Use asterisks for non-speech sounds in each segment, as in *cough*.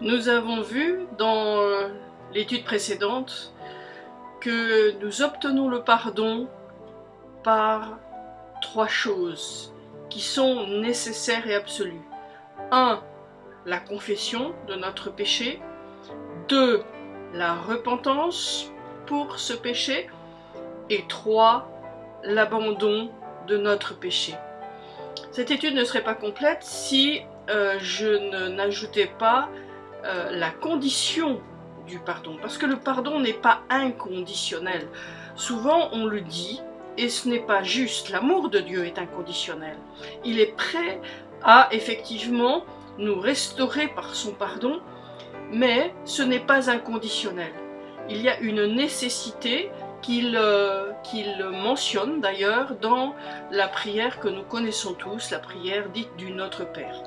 Nous avons vu dans l'étude précédente que nous obtenons le pardon par trois choses qui sont nécessaires et absolues. 1. La confession de notre péché. 2. La repentance pour ce péché. Et 3. L'abandon de notre péché. Cette étude ne serait pas complète si euh, je n'ajoutais pas euh, la condition du pardon. Parce que le pardon n'est pas inconditionnel. Souvent on le dit, et ce n'est pas juste. L'amour de Dieu est inconditionnel. Il est prêt à effectivement nous restaurer par son pardon, mais ce n'est pas inconditionnel. Il y a une nécessité qu'il euh, mentionne d'ailleurs dans la prière que nous connaissons tous, la prière dite du Notre Père.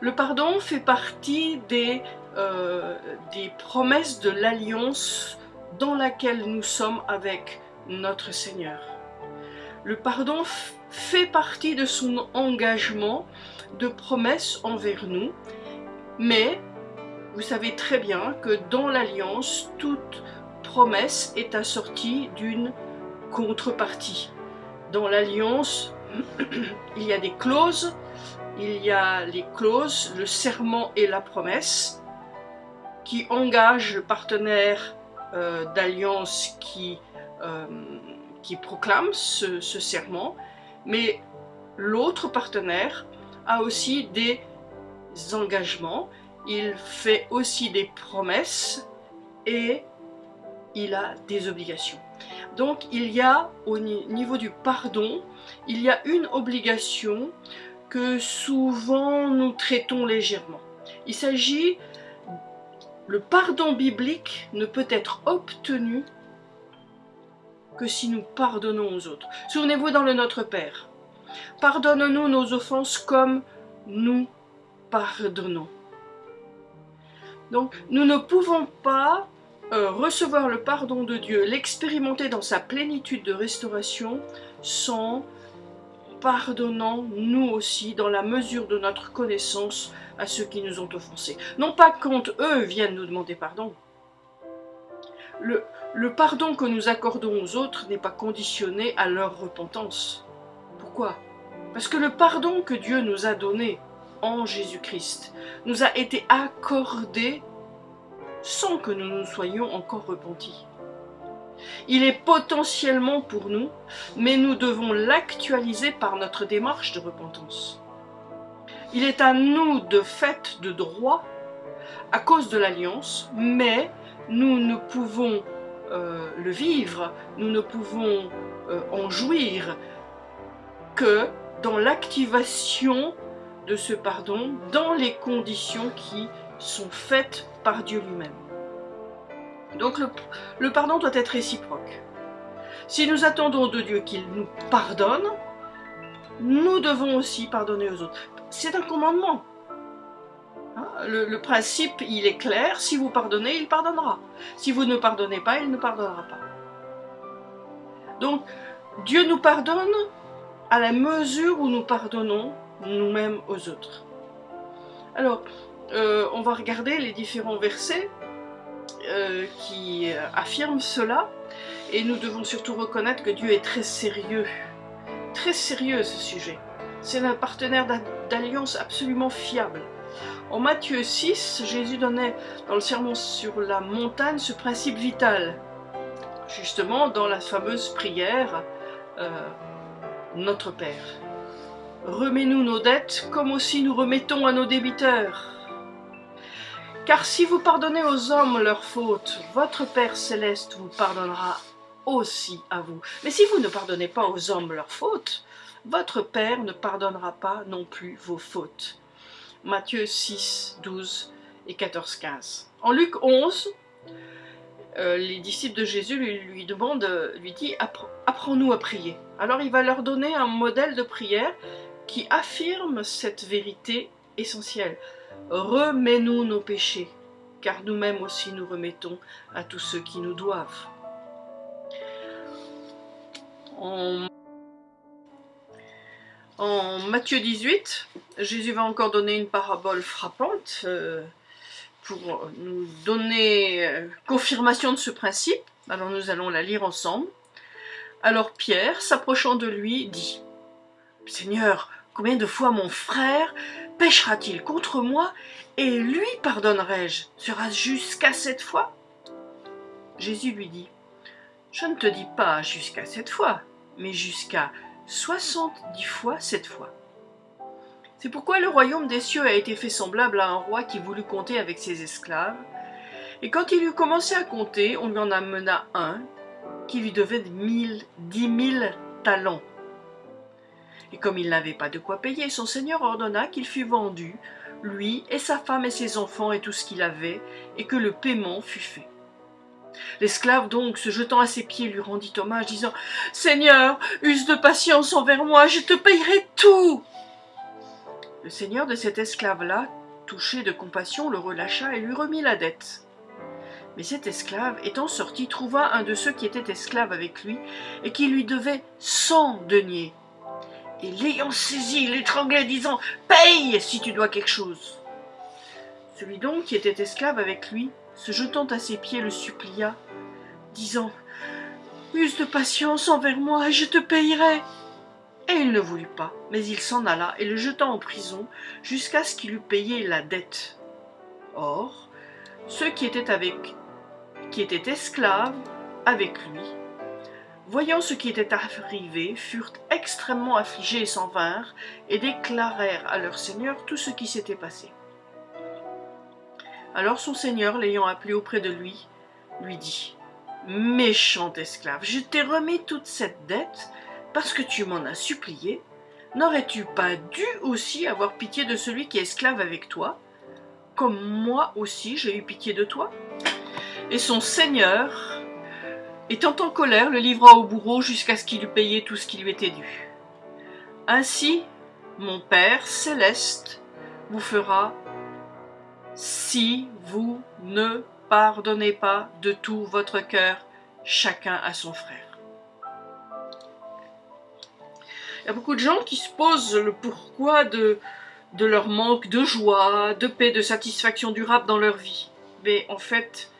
Le pardon fait partie des, euh, des promesses de l'alliance dans laquelle nous sommes avec notre Seigneur. Le pardon fait partie de son engagement de promesse envers nous, mais vous savez très bien que dans l'alliance, toute promesse est assortie d'une contrepartie. Dans l'alliance, *clears throat* il y a des clauses, il y a les clauses, le serment et la promesse qui engagent le partenaire euh, d'alliance qui euh, qui proclame ce, serment, mais l'autre partenaire a aussi des engagements, il fait aussi des promesses et il a des obligations. Donc il y a au niveau du pardon, il y a une obligation que souvent nous traitons légèrement. Il s'agit, le pardon biblique ne peut être obtenu que si nous pardonnons aux autres. Souvenez-vous dans le Notre Père. Pardonne-nous nos offenses comme nous pardonnons. Donc nous ne pouvons pas euh, recevoir le pardon de Dieu, l'expérimenter dans sa plénitude de restauration sans pardonnant nous aussi dans la mesure de notre connaissance à ceux qui nous ont offensés. Non pas quand eux viennent nous demander pardon, le, pardon que nous accordons aux autres n'est pas conditionné à leur repentance. Pourquoi? Parce que le pardon que Dieu nous a donné en Jésus-Christ nous a été accordé sans que nous nous soyons encore repentis. Il est potentiellement pour nous, mais nous devons l'actualiser par notre démarche de repentance. Il est à nous de fait de droit à cause de l'alliance, mais nous ne pouvons euh, le vivre, nous ne pouvons euh, en jouir que dans l'activation de ce pardon, dans les conditions qui sont faites par Dieu lui-même. Donc le, pardon doit être réciproque. Si nous attendons de Dieu qu'il nous pardonne, nous devons aussi pardonner aux autres. C'est un commandement. Hein, le, principe, il est clair, si vous pardonnez, il pardonnera. Si vous ne pardonnez pas, il ne pardonnera pas. Donc, Dieu nous pardonne à la mesure où nous pardonnons nous-mêmes aux autres. Alors, euh, on va regarder les différents versets euh, qui affirment cela, et nous devons surtout reconnaître que Dieu est très sérieux, très sérieux ce sujet. C'est un partenaire d'alliance absolument fiable. En Matthieu 6, Jésus donnait dans le sermon sur la montagne ce principe vital. Justement dans la fameuse prière euh, Notre Père. Remets-nous nos dettes comme aussi nous remettons à nos débiteurs. Car si vous pardonnez aux hommes leurs fautes, votre Père céleste vous pardonnera aussi à vous. Mais si vous ne pardonnez pas aux hommes leurs fautes, votre Père ne pardonnera pas non plus vos fautes. Matthieu 6, 12 et 14, 15. En Luc 11, euh, les disciples de Jésus lui, lui demandent, lui dit apprends-nous à prier. Alors il va leur donner un modèle de prière qui affirme cette vérité essentielle. Remets-nous nos péchés, car nous-mêmes aussi nous remettons à tous ceux qui nous doivent. En Matthieu 18, Jésus va encore donner une parabole frappante euh, pour nous donner euh, confirmation de ce principe. Alors nous allons la lire ensemble. Alors Pierre, s'approchant de lui, dit « Seigneur, combien de fois mon frère pêchera-t-il contre moi et lui pardonnerai-je? Sera-ce jusqu'à cette fois ?» Jésus lui dit « Je ne te dis pas jusqu'à cette fois, mais jusqu'à soixante-dix fois cette fois. » C'est pourquoi le royaume des cieux a été fait semblable à un roi qui voulut compter avec ses esclaves. Et quand il eut commencé à compter, on lui en amena un qui lui devait mille, dix mille talents. Et comme il n'avait pas de quoi payer, son seigneur ordonna qu'il fût vendu, lui et sa femme et ses enfants et tout ce qu'il avait, et que le paiement fût fait. L'esclave donc, se jetant à ses pieds, lui rendit hommage, disant « Seigneur, use de patience envers moi, je te payerai tout !» Le seigneur de cet esclave-là, touché de compassion, le relâcha et lui remit la dette. Mais cet esclave, étant sorti, trouva un de ceux qui étaient esclaves avec lui, et qui lui devait cent deniers. Et l'ayant saisi, l'étranglait, disant « Paye si tu dois quelque chose !» Celui donc qui était esclave avec lui, se jetant à ses pieds, le supplia, disant « Use de patience envers moi, et je te payerai !» Et il ne voulut pas, mais il s'en alla et le jeta en prison jusqu'à ce qu'il eût payé la dette. Or, ceux qui étaient avec qui étaient esclaves avec lui, voyant ce qui était arrivé, furent extrêmement affligés et s'en vinrent, et déclarèrent à leur seigneur tout ce qui s'était passé. Alors son seigneur, l'ayant appelé auprès de lui, lui dit « Méchant esclave, je t'ai remis toute cette dette parce que tu m'en as supplié. N'aurais-tu pas dû aussi avoir pitié de celui qui est esclave avec toi, comme moi aussi j'ai eu pitié de toi ?» Et son seigneur, étant en colère, le livra au bourreau jusqu'à ce qu'il eût payé tout ce qui lui était dû. Ainsi, mon Père céleste vous fera si vous ne pardonnez pas de tout votre cœur chacun à son frère. Il y a beaucoup de gens qui se posent le pourquoi de, de leur manque de joie, de paix, de satisfaction durable dans leur vie. Mais en fait,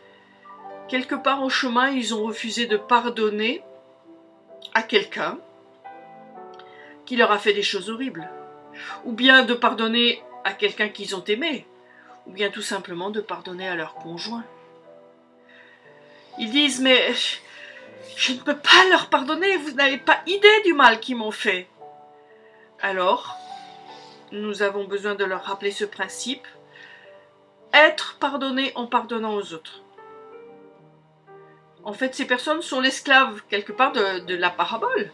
quelque part en chemin, ils ont refusé de pardonner à quelqu'un qui leur a fait des choses horribles. Ou bien de pardonner à quelqu'un qu'ils ont aimé ou bien tout simplement de pardonner à leur conjoint. Ils disent, mais je ne peux pas leur pardonner, vous n'avez pas idée du mal qu'ils m'ont fait. Alors, nous avons besoin de leur rappeler ce principe, être pardonné en pardonnant aux autres. En fait, ces personnes sont l'esclave, quelque part, de, la parabole.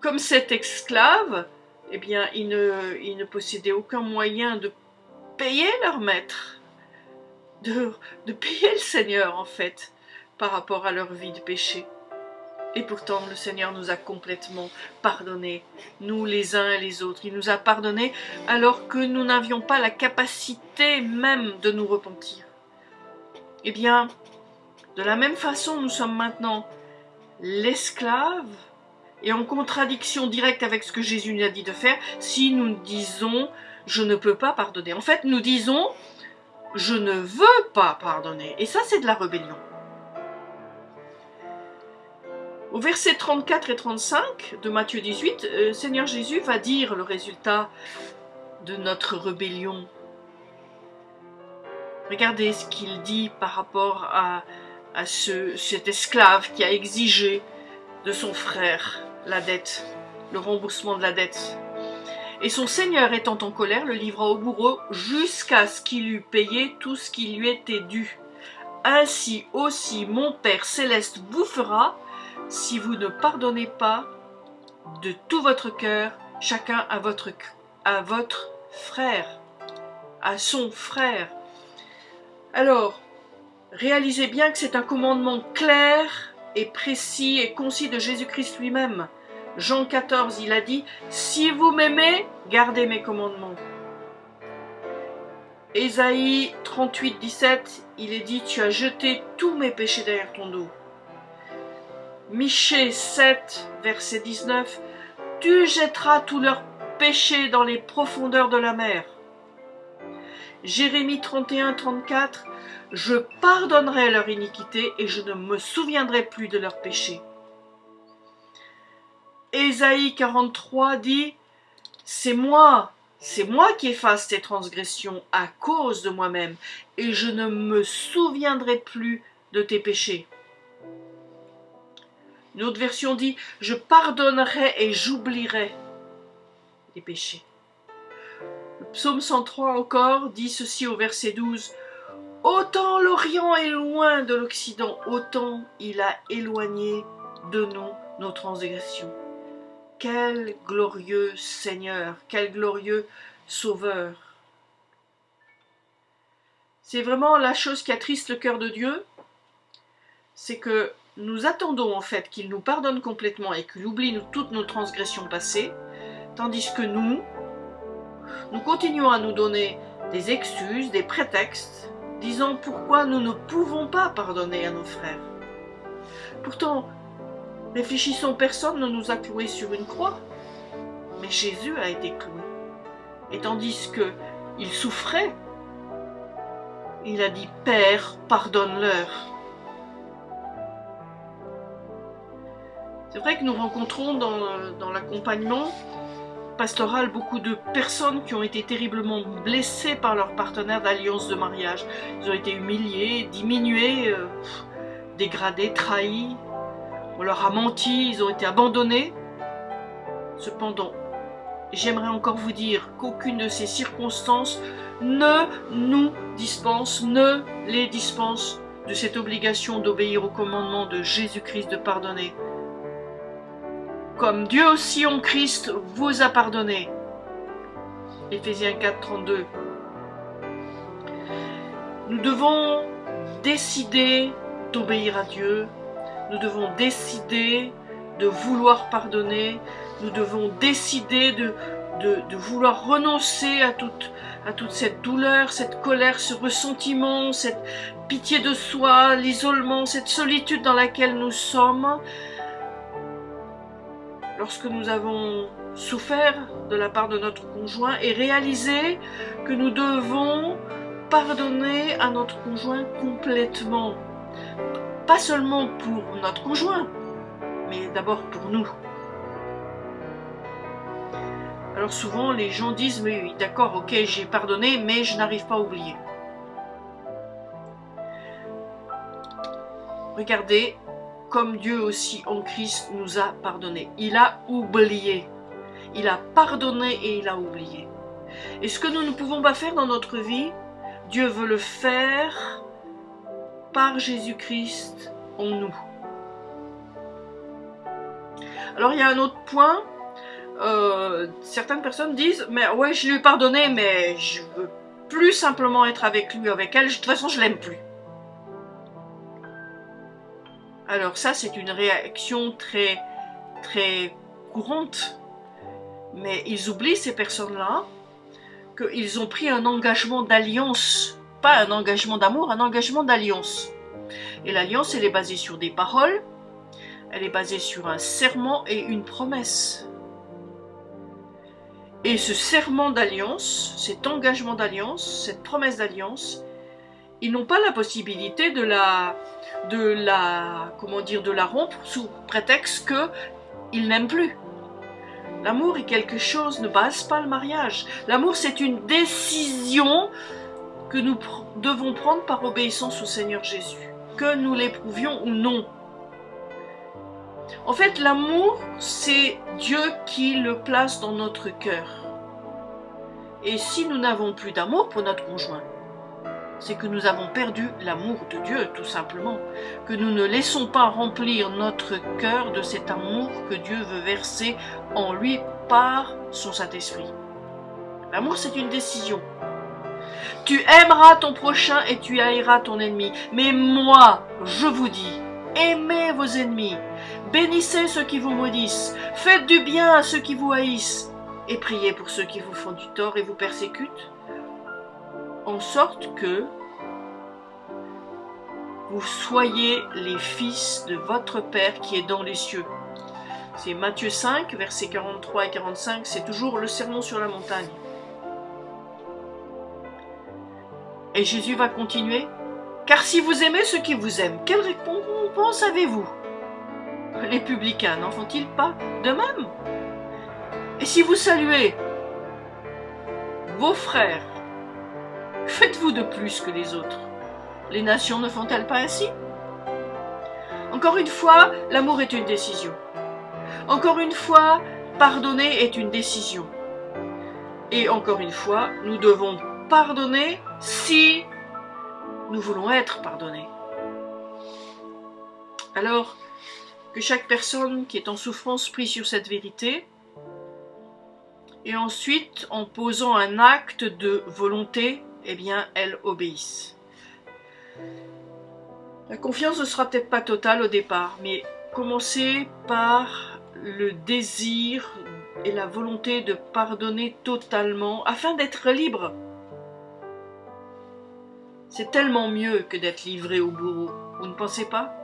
Comme cet esclave, eh bien, il ne, il ne possédait aucun moyen de payer leur maître, de, de payer le Seigneur en fait, par rapport à leur vie de péché. Et pourtant, le Seigneur nous a complètement pardonné, nous les uns et les autres. Il nous a pardonné alors que nous n'avions pas la capacité même de nous repentir. Eh bien, de la même façon, nous sommes maintenant l'esclave et en contradiction directe avec ce que Jésus nous a dit de faire si nous disons je ne peux pas pardonner. En fait, nous disons, je ne veux pas pardonner. Et ça, c'est de la rébellion. Au verset 34 et 35 de Matthieu 18, euh, Seigneur Jésus va dire le résultat de notre rébellion. Regardez ce qu'il dit par rapport à, à ce, cet esclave qui a exigé de son frère la dette, le remboursement de la dette. Et son seigneur étant en colère, le livra au bourreau jusqu'à ce qu'il eût payé tout ce qui lui était dû. Ainsi aussi mon Père céleste vous fera, si vous ne pardonnez pas de tout votre cœur, chacun à votre, à votre frère, à son frère. Alors, réalisez bien que c'est un commandement clair et précis et concis de Jésus-Christ lui-même. Jean 14, il a dit, si vous m'aimez, gardez mes commandements. Ésaïe 38, 17, il est dit, tu as jeté tous mes péchés derrière ton dos. Michée 7, verset 19, tu jetteras tous leurs péchés dans les profondeurs de la mer. Jérémie 31, 34, je pardonnerai leur iniquité et je ne me souviendrai plus de leurs péchés. Ésaïe 43 dit, c'est moi, c'est moi qui efface tes transgressions à cause de moi-même, et je ne me souviendrai plus de tes péchés. Une autre version dit, je pardonnerai et j'oublierai les péchés. Psaume 103 encore dit ceci au verset 12, Autant l'Orient est loin de l'Occident, autant il a éloigné de nous nos transgressions. Quel glorieux Seigneur, quel glorieux Sauveur. C'est vraiment la chose qui attriste le cœur de Dieu, c'est que nous attendons en fait qu'il nous pardonne complètement et qu'il oublie toutes nos transgressions passées, tandis que nous, nous continuons à nous donner des excuses, des prétextes, disant pourquoi nous ne pouvons pas pardonner à nos frères. Pourtant, réfléchissons, personne ne nous a cloués sur une croix, mais Jésus a été cloué. Et tandis que il souffrait, il a dit Père, pardonne-leur. C'est vrai que nous rencontrons dans, dans l'accompagnement pastoral beaucoup de personnes qui ont été terriblement blessées par leur partenaire d'alliance de mariage. Ils ont été humiliés, diminués, euh, dégradés, trahis. On leur a menti, ils ont été abandonnés. Cependant, j'aimerais encore vous dire qu'aucune de ces circonstances ne nous dispense, ne les dispense de cette obligation d'obéir au commandement de Jésus-Christ de pardonner comme Dieu aussi en Christ vous a pardonné. Éphésiens 4, 32. Nous devons décider d'obéir à Dieu. Nous devons décider de vouloir pardonner. Nous devons décider de, vouloir renoncer à toute cette douleur, cette colère, ce ressentiment, cette pitié de soi, l'isolement, cette solitude dans laquelle nous sommes lorsque nous avons souffert de la part de notre conjoint et réaliser que nous devons pardonner à notre conjoint complètement. Pas seulement pour notre conjoint, mais d'abord pour nous. Alors souvent les gens disent mais oui d'accord ok j'ai pardonné mais je n'arrive pas à oublier. Regardez comme Dieu aussi en Christ nous a pardonné. Il a oublié. Il a pardonné et il a oublié. Et ce que nous ne pouvons pas faire dans notre vie, Dieu veut le faire par Jésus-Christ en nous. Alors il y a un autre point. Euh, certaines personnes disent, mais ouais, je lui ai pardonné, mais je veux plus simplement être avec lui, avec elle. De toute façon, je l'aime plus. Alors ça, c'est une réaction très, très courante. Mais ils oublient, ces personnes-là, qu'ils ont pris un engagement d'alliance. Pas un engagement d'amour, un engagement d'alliance. Et l'alliance, elle est basée sur des paroles, elle est basée sur un serment et une promesse. Et ce serment d'alliance, cet engagement d'alliance, cette promesse d'alliance, ils n'ont pas la possibilité de la, de la, comment dire, de la rompre sous prétexte que ils n'aiment plus. L'amour est quelque chose, ne base pas le mariage. L'amour, c'est une décision que nous devons prendre par obéissance au Seigneur Jésus, que nous l'éprouvions ou non. En fait, l'amour, c'est Dieu qui le place dans notre cœur. Et si nous n'avons plus d'amour pour notre conjoint, c'est que nous avons perdu l'amour de Dieu, tout simplement. Que nous ne laissons pas remplir notre cœur de cet amour que Dieu veut verser en lui par son Saint-Esprit. L'amour, c'est une décision. Tu aimeras ton prochain et tu haïras ton ennemi. Mais moi, je vous dis, aimez vos ennemis, bénissez ceux qui vous maudissent, faites du bien à ceux qui vous haïssent, et priez pour ceux qui vous font du tort et vous persécutent en sorte que vous soyez les fils de votre Père qui est dans les cieux. C'est Matthieu 5, versets 43 et 45, c'est toujours le sermon sur la montagne. Et Jésus va continuer. Car si vous aimez ceux qui vous aiment, quelle récompense avez-vous? Les publicains n'en font-ils pas de même? Et si vous saluez vos frères, faites-vous de plus que les autres Les nations ne font-elles pas ainsi? Encore une fois, l'amour est une décision. Encore une fois, pardonner est une décision. Et encore une fois, nous devons pardonner si nous voulons être pardonnés. Alors, que chaque personne qui est en souffrance prie sur cette vérité, et ensuite, en posant un acte de volonté, eh bien, elle obéisse. La confiance ne sera peut-être pas totale au départ, mais commencez par le désir et la volonté de pardonner totalement afin d'être libre. C'est tellement mieux que d'être livré au bourreau, vous ne pensez pas?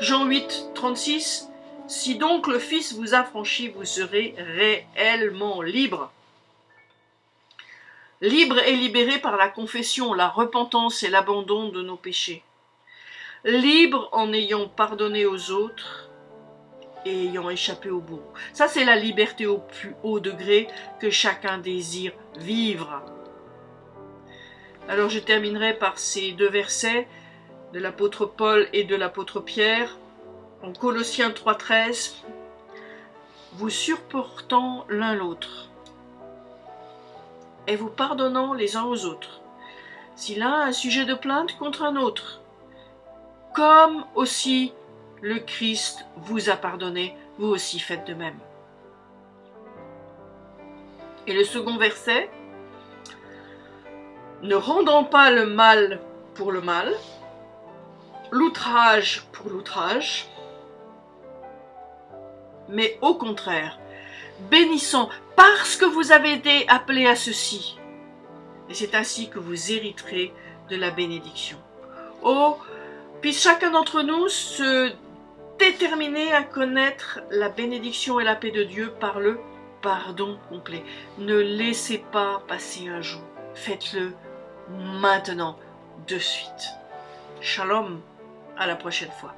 Jean 8, 36 Si donc le Fils vous a franchi, vous serez réellement libre. Libre et libéré par la confession, la repentance et l'abandon de nos péchés. Libre en ayant pardonné aux autres et ayant échappé au bourreau. Ça, c'est la liberté au plus haut degré que chacun désire vivre. Alors je terminerai par ces deux versets de l'apôtre Paul et de l'apôtre Pierre en Colossiens 3.13 vous supportant l'un l'autre et vous pardonnant les uns aux autres si l'un a un sujet de plainte contre un autre comme aussi le Christ vous a pardonné, vous aussi faites de même. Et le second verset, ne rendant pas le mal pour le mal, l'outrage pour l'outrage, mais au contraire, bénissant parce que vous avez été appelés à ceci. Et c'est ainsi que vous hériterez de la bénédiction. Oh, puisse chacun d'entre nous se déterminer à connaître la bénédiction et la paix de Dieu par le pardon complet. Ne laissez pas passer un jour. Faites-le maintenant, de suite. Shalom, à la prochaine fois.